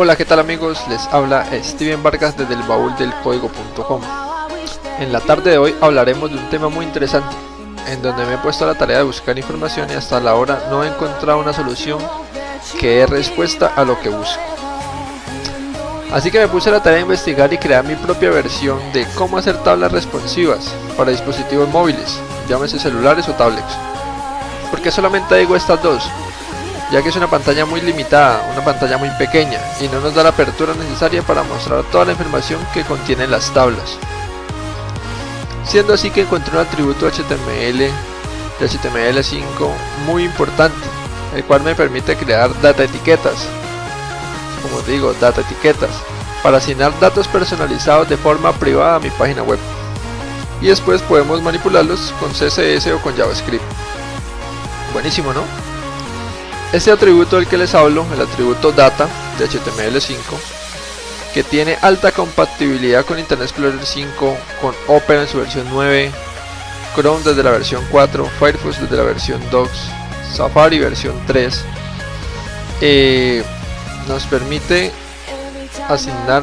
Hola, ¿qué tal amigos? Les habla Steven Vargas desde el baúl del código.com. En la tarde de hoy hablaremos de un tema muy interesante, en donde me he puesto a la tarea de buscar información y hasta la hora no he encontrado una solución que dé respuesta a lo que busco. Así que me puse a la tarea de investigar y crear mi propia versión de cómo hacer tablas responsivas para dispositivos móviles, llámese celulares o tablets. Porque solamente digo estas dos, ya que es una pantalla muy limitada, una pantalla muy pequeña y no nos da la apertura necesaria para mostrar toda la información que contienen las tablas. Siendo así que encontré un atributo HTML de HTML5 muy importante, el cual me permite crear data etiquetas, como digo, data etiquetas, para asignar datos personalizados de forma privada a mi página web. Y después podemos manipularlos con CSS o con JavaScript. Buenísimo, ¿no? Este atributo del que les hablo, el atributo data de HTML5, que tiene alta compatibilidad con Internet Explorer 5, con Opera en su versión 9, Chrome desde la versión 4, Firefox desde la versión 2, Safari versión 3, eh, nos permite asignar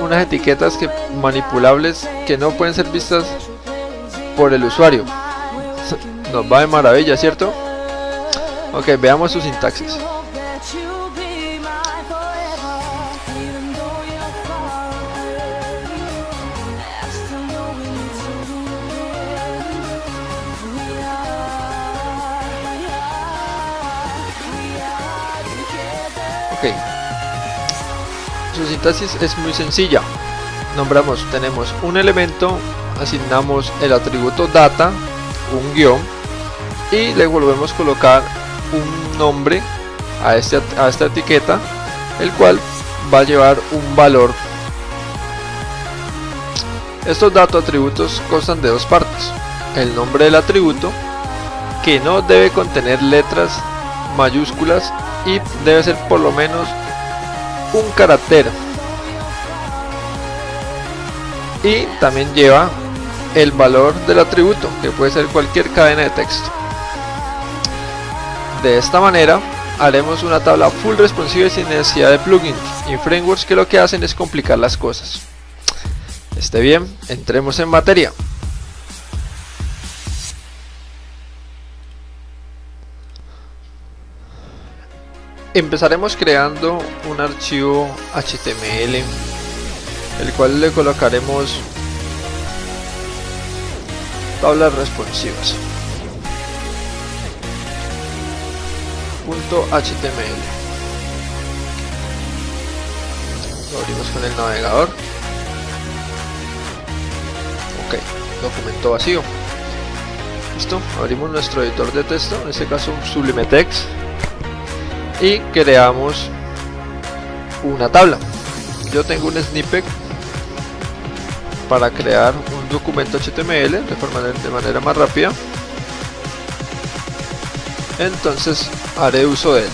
unas etiquetas que, manipulables que no pueden ser vistas por el usuario. Nos va de maravilla, ¿cierto? Ok, veamos su sintaxis. Ok. Su sintaxis es muy sencilla. Nombramos, tenemos un elemento, asignamos el atributo data, un guion, y le volvemos a colocar un nombre a, este, a esta etiqueta, el cual va a llevar un valor. Estos datos atributos constan de dos partes. El nombre del atributo, que no debe contener letras mayúsculas y debe ser por lo menos un carácter. Y también lleva el valor del atributo, que puede ser cualquier cadena de texto. De esta manera haremos una tabla full responsive sin necesidad de plugins y frameworks que lo que hacen es complicar las cosas. Esté bien, entremos en materia. Empezaremos creando un archivo HTML el cual le colocaremos tablas responsivas. .html lo abrimos con el navegador. Ok documento vacío. Listo abrimos nuestro editor de texto en este caso sublime text y creamos una tabla. Yo tengo un snippet para crear un documento HTML de manera más rápida entonces haré uso de él.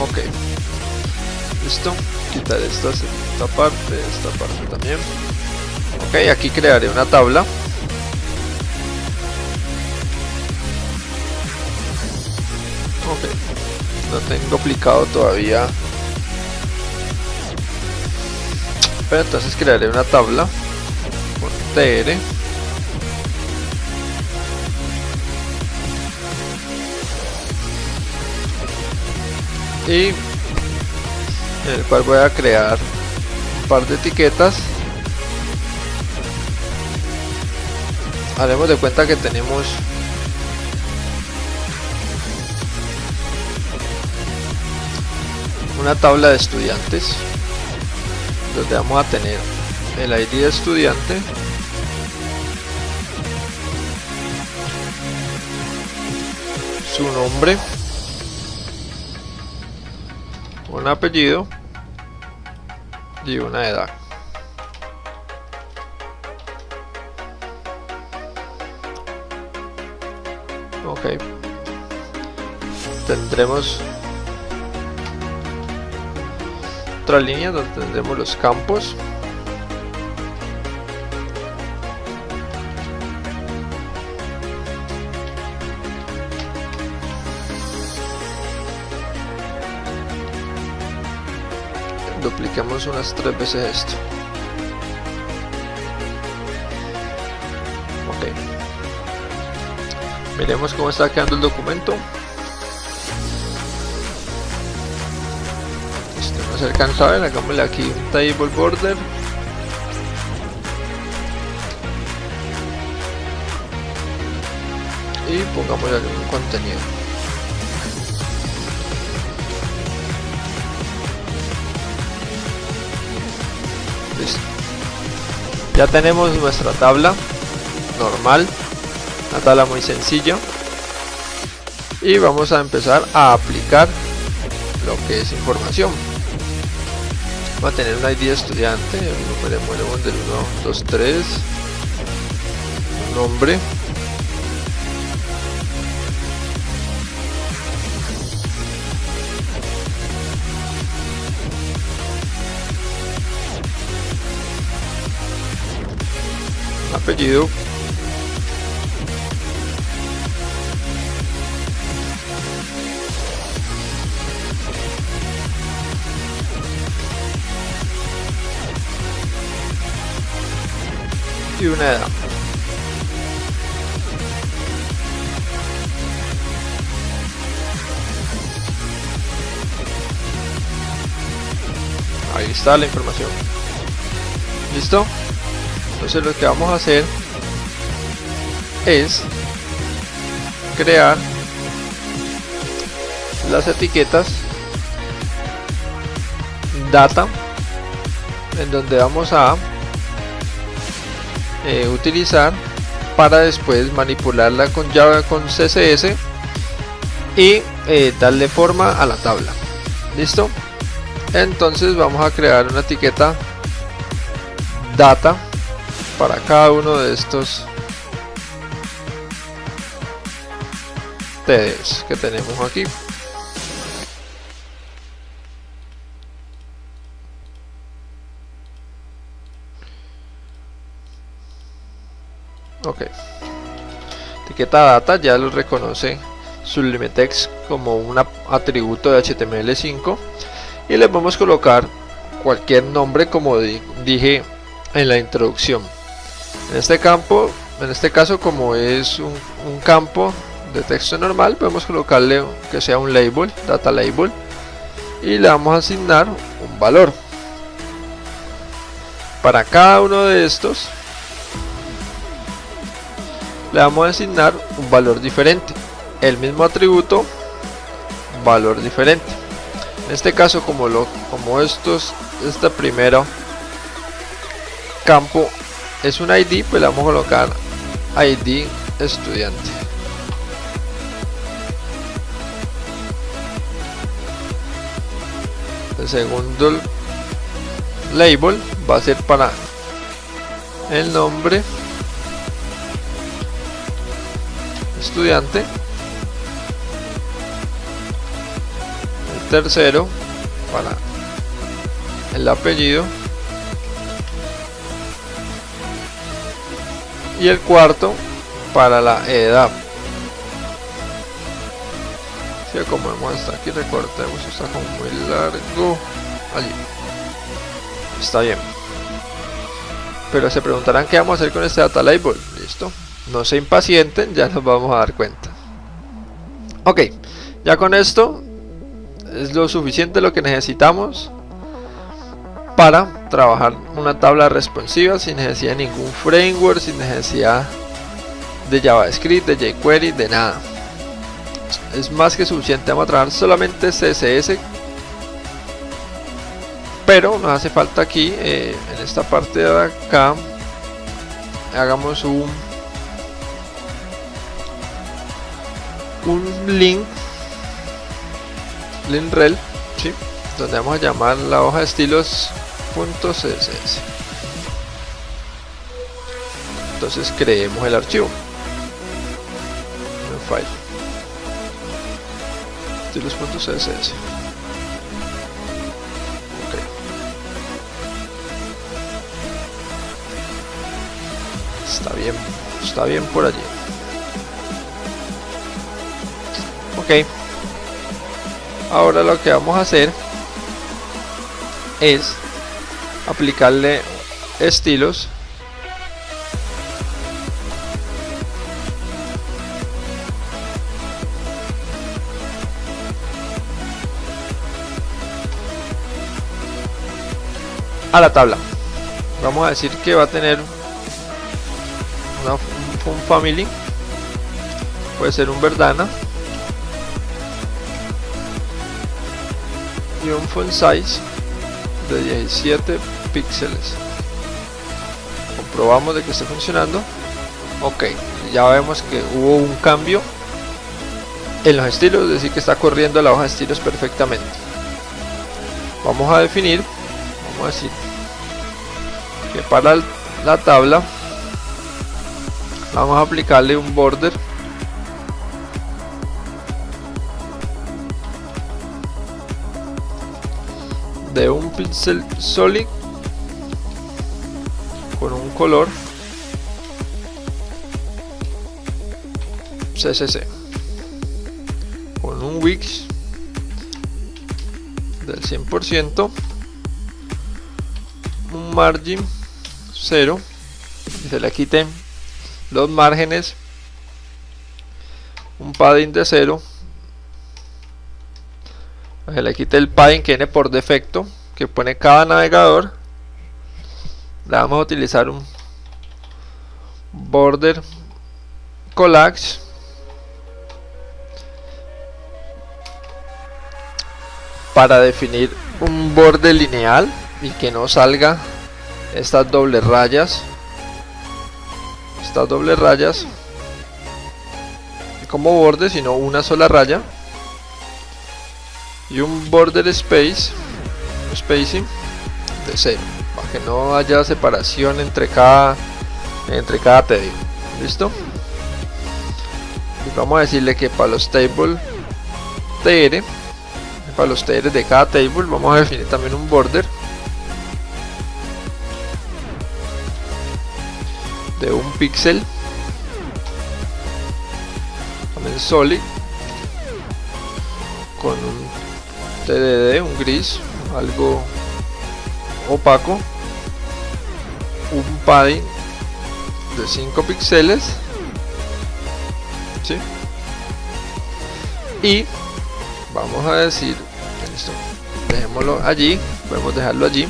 Ok. Listo. Quitar esta, esta parte, esta parte también. Ok, aquí crearé una tabla. Ok. No tengo aplicado todavía. Pero entonces crearé una tabla tr y el cual voy a crear un par de etiquetas. Haremos de cuenta que tenemos una tabla de estudiantes donde vamos a tener el ID de estudiante su nombre, un apellido y una edad. Ok. Tendremos otra línea donde tendremos los campos. Unas tres veces esto. Ok. Miremos cómo está quedando el documento. Este no se alcanza a ver hagámosle aquí un table border. Y pongamos algún contenido ya tenemos nuestra tabla normal una tabla muy sencilla. Y vamos a empezar a aplicar lo que es información. Va a tener un ID de estudiante el número del 1 2 3 nombre apellido. Y una edad. Ahí está la información. Listo entonces lo que vamos a hacer es crear las etiquetas data en donde vamos a eh, utilizar para después manipularla con Java con CSS y eh, darle forma a la tabla. Listo entonces vamos a crear una etiqueta data para cada uno de estos TDs que tenemos aquí. Ok. Etiqueta data ya lo reconoce Sublimetext como un atributo de HTML5 y le a colocar cualquier nombre como dije en la introducción. En este campo, en este caso como es un, campo de texto normal, podemos colocarle que sea un label, data label, y le vamos a asignar un valor. Para cada uno de estos, le vamos a asignar un valor diferente. El mismo atributo, valor diferente. En este caso, como, lo, como estos, este primero campo es un ID, pues le vamos a colocar ID estudiante. El segundo label va a ser para el nombre estudiante. El tercero para el apellido y el cuarto para la edad. Si como vemos hasta aquí recortemos está como muy largo. Allí. Está bien. Pero se preguntarán qué vamos a hacer con este data label. Listo. No se impacienten ya nos vamos a dar cuenta. Ok ya con esto es lo suficiente lo que necesitamos para trabajar una tabla responsiva sin necesidad de ningún framework, sin necesidad de JavaScript, de jQuery, de nada. Es más que suficiente, vamos a trabajar solamente CSS, pero nos hace falta aquí, eh, en esta parte de acá, hagamos un, un link, link rel, ¿sí? donde vamos a llamar la hoja de estilos .css entonces creemos el archivo. En file estilos.css ok. Está bien. Está bien por allí. Ok. Ahora lo que vamos a hacer es aplicarle estilos. A la tabla. Vamos a decir que va a tener una, un family. Puede ser un verdana. Y un font size de 17 píxeles. Comprobamos de que esté funcionando. Ok ya vemos que hubo un cambio en los estilos es decir que está corriendo la hoja de estilos perfectamente. Vamos a definir vamos a decir que para la tabla vamos a aplicarle un border. De un pixel solid color. CCC con un Wix del 100% un margin 0 y se le quiten los márgenes. Un padding de 0 se le quite el padding que viene por defecto que pone cada navegador le vamos a utilizar un border collage. Para definir un borde lineal y que no salga estas dobles rayas. Estas dobles rayas como borde sino una sola raya. Y un border space spacing de 0 para que no haya separación entre cada entre cada tedio. Listo y vamos a decirle que para los table tr para los tr de cada table vamos a definir también un border de un píxel también solid con un TDD, un gris, algo opaco, un padding de 5 píxeles, ¿sí? y vamos a decir, listo, dejémoslo allí, podemos dejarlo allí,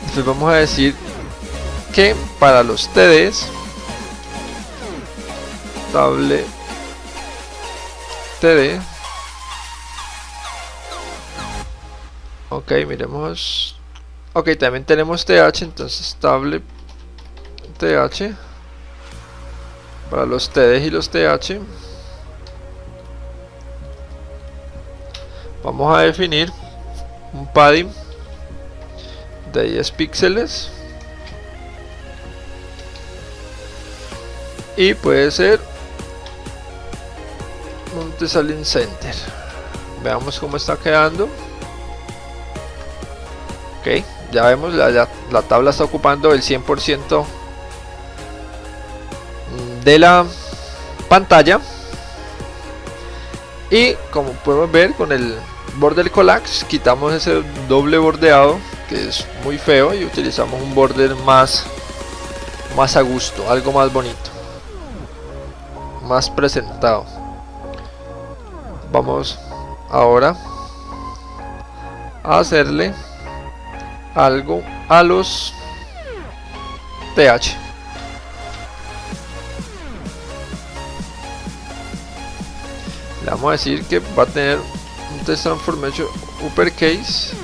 entonces vamos a decir que para los TDs, table TD ok miremos ok también tenemos th entonces estable th para los td y los th vamos a definir un padding de 10 píxeles. Y puede ser un Tesalin Center. Veamos cómo está quedando. Ok ya vemos la, la, tabla está ocupando el 100% de la pantalla. Y como podemos ver con el border collapse quitamos ese doble bordeado que es muy feo y utilizamos un border más más a gusto algo más bonito más presentado. Vamos ahora a hacerle algo a los TH. Le vamos a decir que va a tener un test transformation uppercase.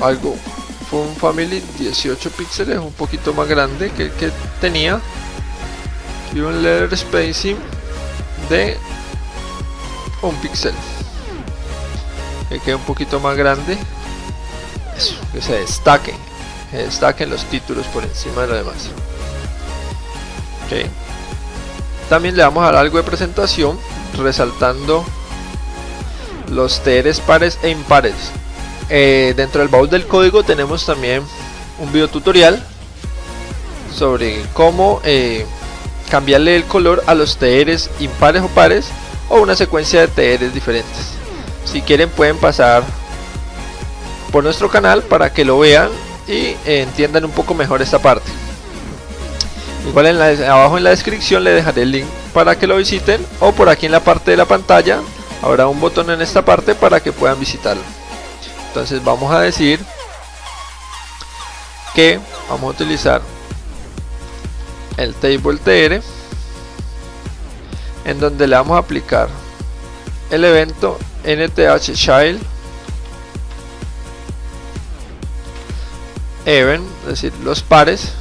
Algo un family 18 píxeles, un poquito más grande que el que tenía. Y un letter spacing de un píxel que quede un poquito más grande eso, que se destaque que destaquen los títulos por encima de lo demás. También le vamos a dar algo de presentación resaltando los TRs pares e impares. Eh, dentro del baúl del código tenemos también un video tutorial sobre cómo eh, cambiarle el color a los TRs impares o pares o una secuencia de TRs diferentes si quieren pueden pasar por nuestro canal para que lo vean y entiendan un poco mejor esta parte. Igual en la, abajo en la descripción le dejaré el link para que lo visiten o por aquí en la parte de la pantalla habrá un botón en esta parte para que puedan visitarlo. Entonces vamos a decir que vamos a utilizar el table tr en donde le vamos a aplicar el evento nth child. Even es decir los pares.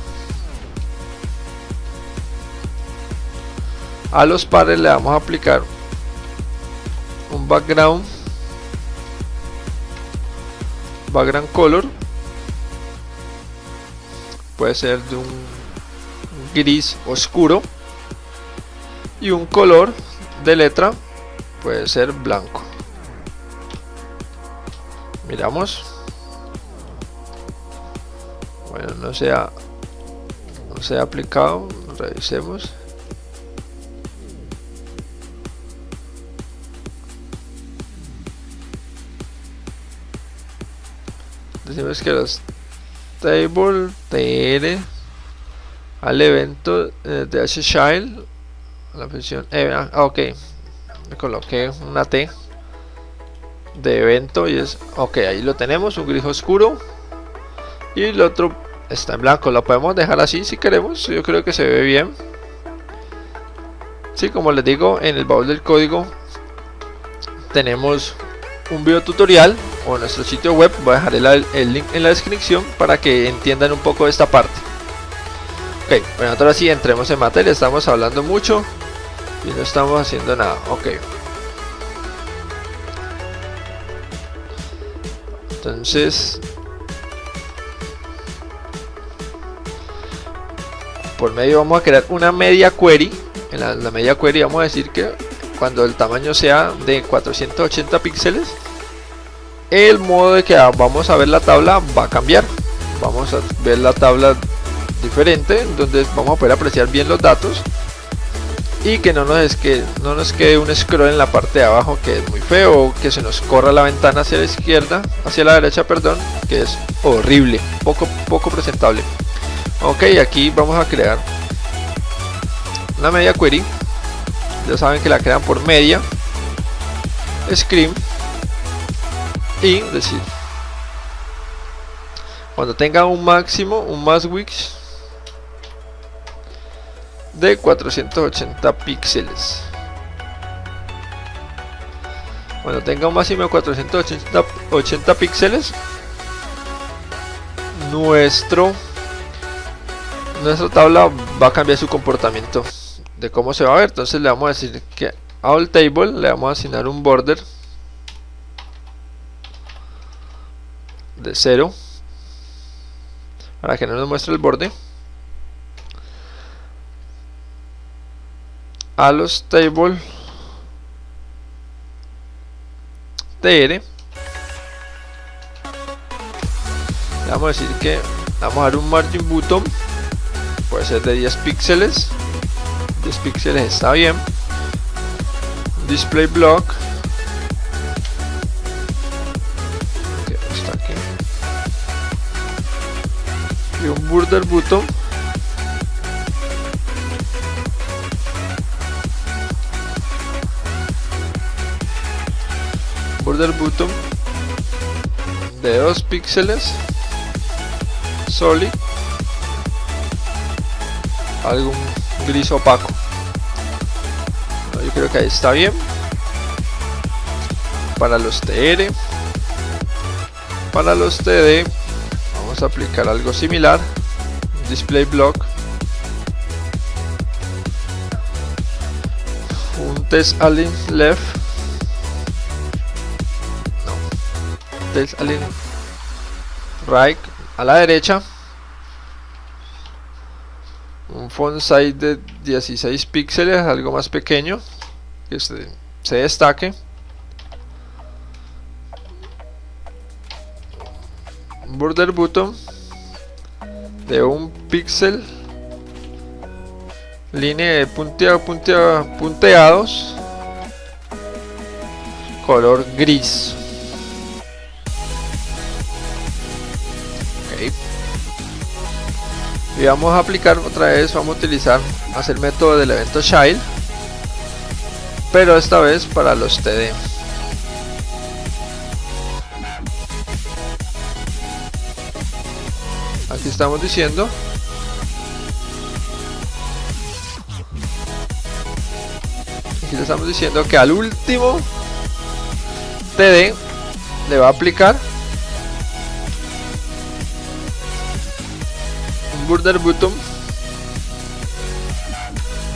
A los pares le vamos a aplicar un background. Background color. Puede ser de un gris oscuro. Y un color de letra puede ser blanco miramos. Bueno no sea no se ha aplicado. Revisemos. Decimos que los table tr al evento eh, de h child la función eh, ah, ok me coloqué una t de evento y es ok ahí lo tenemos un gris oscuro. Y el otro está en blanco lo podemos dejar así si queremos yo creo que se ve bien. Sí como les digo en el baúl del código tenemos un video tutorial o nuestro sitio web voy a dejar el, link en la descripción para que entiendan un poco de esta parte. Ok bueno ahora sí entremos en materia estamos hablando mucho y no estamos haciendo nada ok entonces por medio vamos a crear una media query. En la, media query vamos a decir que cuando el tamaño sea de 480 píxeles el modo de que vamos a ver la tabla va a cambiar. Vamos a ver la tabla diferente donde vamos a poder apreciar bien los datos y que no nos, es que no nos quede un scroll en la parte de abajo que es muy feo que se nos corra la ventana hacia la izquierda hacia la derecha perdón que es horrible poco poco presentable. Ok aquí vamos a crear una media query. Ya saben que la crean por media screen y decir. Cuando tenga un máximo un más wix de 480 píxeles. Cuando tenga un máximo de 480 píxeles nuestro nuestra tabla va a cambiar su comportamiento de cómo se va a ver. Entonces le vamos a decir que a all table le vamos a asignar un border de 0 para que no nos muestre el borde a los table tr vamos a decir que vamos a dar un margin button. Puede ser de 10 píxeles. 10 píxeles está bien. Display block. Y un border button border button de 2 píxeles solid algún gris opaco. Yo creo que ahí está bien. Para los TR para los TD vamos a aplicar algo similar. Display block. Un test align left align right a la derecha un font size de 16 píxeles algo más pequeño que se, se destaque. Border button de un píxel línea de puntea, punteados color gris y vamos a aplicar otra vez vamos a utilizar hacer método del evento child pero esta vez para los TD aquí estamos diciendo. Aquí le estamos diciendo que al último TD le va a aplicar un border button.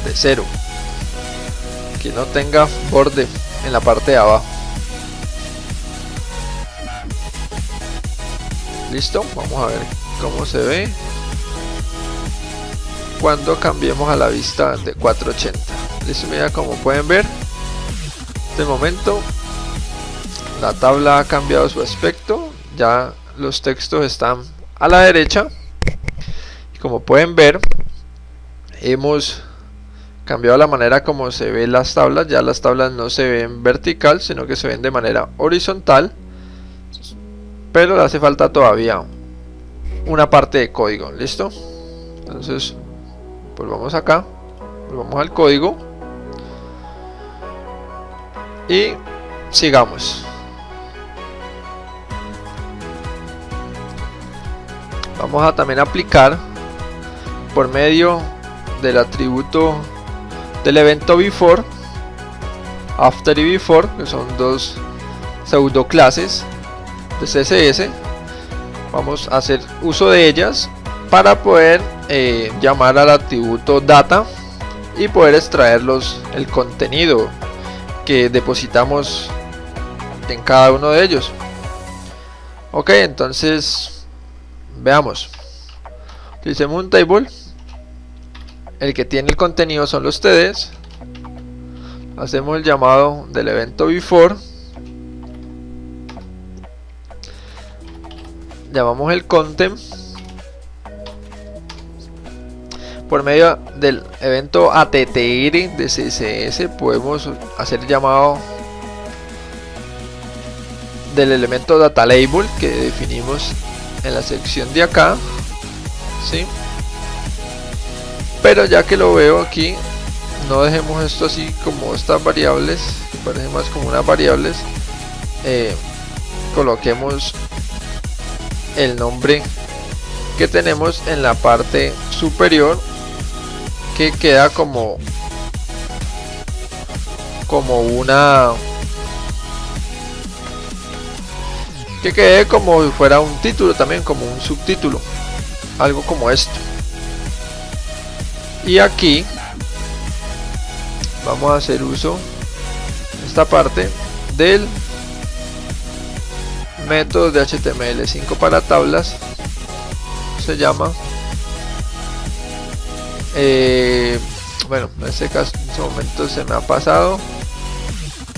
De cero. Que no tenga borde en la parte de abajo. Listo vamos a ver cómo se ve. Cuando cambiemos a la vista de 480 listo mira como pueden ver. De momento la tabla ha cambiado su aspecto. Ya los textos están a la derecha como pueden ver hemos cambiado la manera como se ven las tablas. Ya las tablas no se ven vertical sino que se ven de manera horizontal pero le hace falta todavía una parte de código listo entonces volvamos acá volvamos al código y sigamos. Vamos a también aplicar por medio del atributo del evento before after y before que son dos pseudo clases de CSS vamos a hacer uso de ellas para poder eh, llamar al atributo data y poder extraerlos el contenido que depositamos en cada uno de ellos. Ok entonces veamos. Utilicemos un table el que tiene el contenido son TDs hacemos el llamado del evento before. Llamamos el content por medio del evento attr de css podemos hacer el llamado del elemento data label que definimos en la sección de acá ¿sí? Pero ya que lo veo aquí no dejemos esto así como estas variables parece más como unas variables eh, coloquemos el nombre que tenemos en la parte superior que queda como como una que quede como si fuera un título también como un subtítulo algo como esto y aquí vamos a hacer uso esta parte del método de HTML5 para tablas. Se llama eh, bueno en este caso en este momento se me ha pasado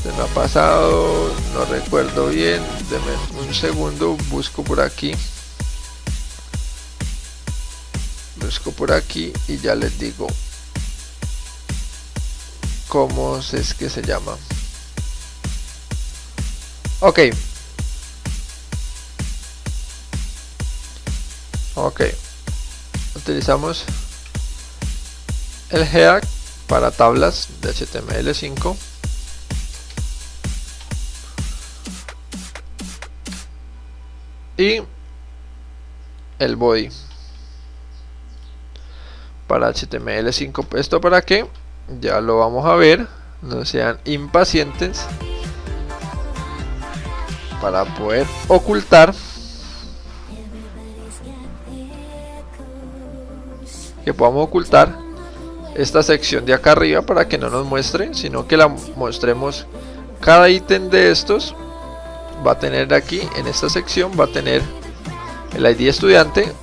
se me ha pasado no recuerdo bien Deme un segundo busco por aquí busco por aquí y ya les digo cómo es que se llama. Ok. Ok. Utilizamos el head para tablas de HTML5 y el body para HTML5 esto para que ya lo vamos a ver no sean impacientes para poder ocultar que podamos ocultar esta sección de acá arriba para que no nos muestre sino que la mostremos cada ítem de estos. Va a tener aquí en esta sección va a tener el ID estudiante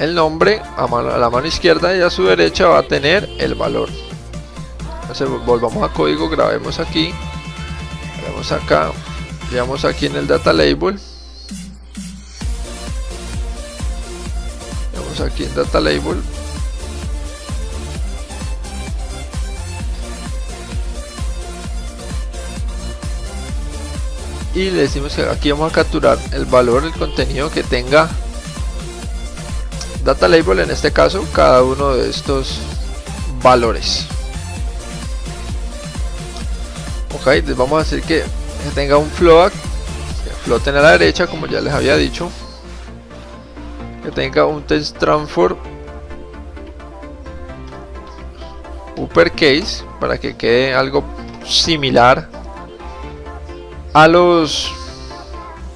el nombre a, la mano izquierda y a su derecha va a tener el valor. Entonces volvamos a código grabemos aquí. Vamos acá. Veamos aquí en el data label. Vamos aquí en data label. Y le decimos que aquí vamos a capturar el valor el contenido que tenga data label en este caso cada uno de estos valores. Ok les vamos a decir que, tenga un float que floten a la derecha como ya les había dicho. Que tenga un text transform uppercase para que quede algo similar a los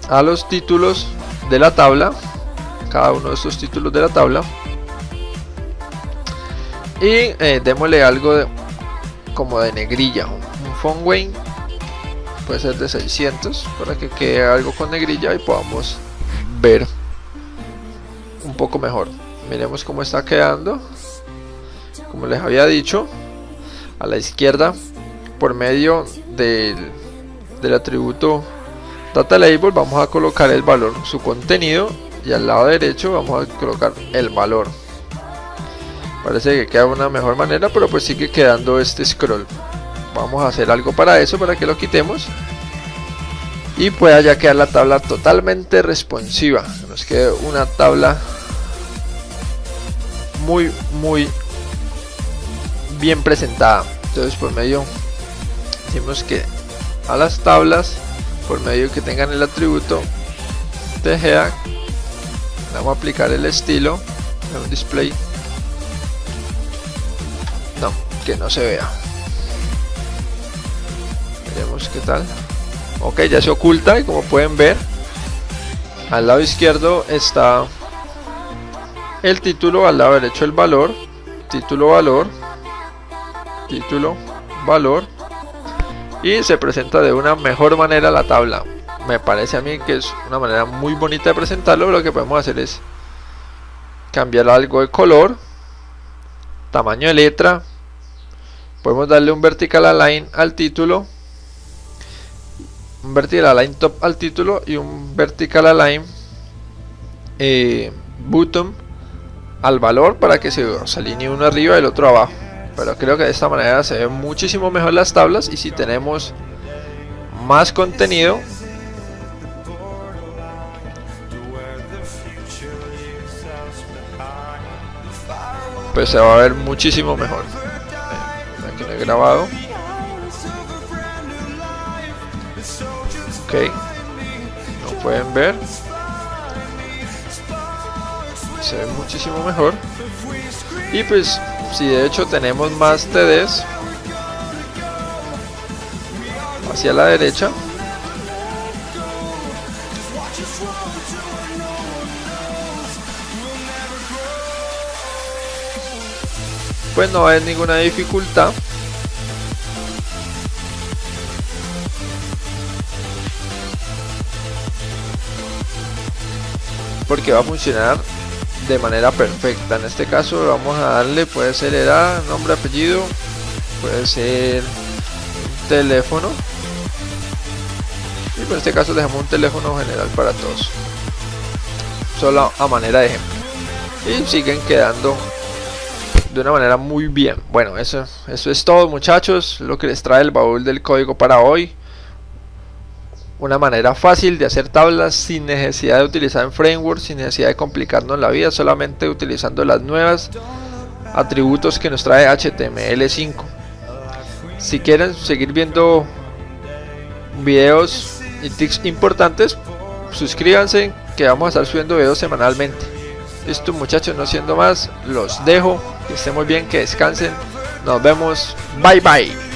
a los títulos de la tabla cada uno de estos títulos de la tabla. Y eh, démosle algo como de negrilla. Un font weight puede ser de 600 para que quede algo con negrilla y podamos ver un poco mejor. Miremos cómo está quedando. Como les había dicho a la izquierda por medio del, del atributo data label vamos a colocar el valor su contenido y al lado derecho vamos a colocar el valor. Parece que queda una mejor manera pero pues sigue quedando este scroll. Vamos a hacer algo para eso para que lo quitemos. Y pueda ya quedar la tabla totalmente responsiva. Nos quede una tabla muy muy bien presentada. Entonces por medio decimos que a las tablas por medio que tengan el atributo TGA vamos a aplicar el estilo en un display. No, que no se vea. Veremos qué tal. Ok, ya se oculta y como pueden ver al lado izquierdo está el título, al lado derecho el valor. Título valor. Título, valor. Y se presenta de una mejor manera la tabla me parece a mí que es una manera muy bonita de presentarlo lo que podemos hacer es cambiar algo de color tamaño de letra. Podemos darle un vertical align al título un vertical align top al título y un vertical align eh, bottom al valor para que se, se alinee uno arriba y el otro abajo. Pero creo que de esta manera se ven muchísimo mejor las tablas y si tenemos más contenido pues se va a ver muchísimo mejor. Eh, aquí lo he grabado. Ok. No pueden ver. Se ve muchísimo mejor. Y pues si de hecho tenemos más TDs hacia la derecha pues no hay ninguna dificultad. Porque va a funcionar de manera perfecta. En este caso vamos a darle puede ser edad nombre apellido puede ser teléfono. Y por este caso dejamos un teléfono general para todos. Solo a manera de ejemplo. Y siguen quedando de una manera muy bien bueno eso eso es todo muchachos lo que les trae el baúl del código para hoy una manera fácil de hacer tablas sin necesidad de utilizar en framework, sin necesidad de complicarnos la vida, solamente utilizando las nuevas atributos que nos trae HTML5. Si quieren seguir viendo videos y tips importantes, suscríbanse que vamos a estar subiendo videos semanalmente. Listo muchachos, no siendo más, los dejo, que estén muy bien, que descansen, nos vemos, bye bye.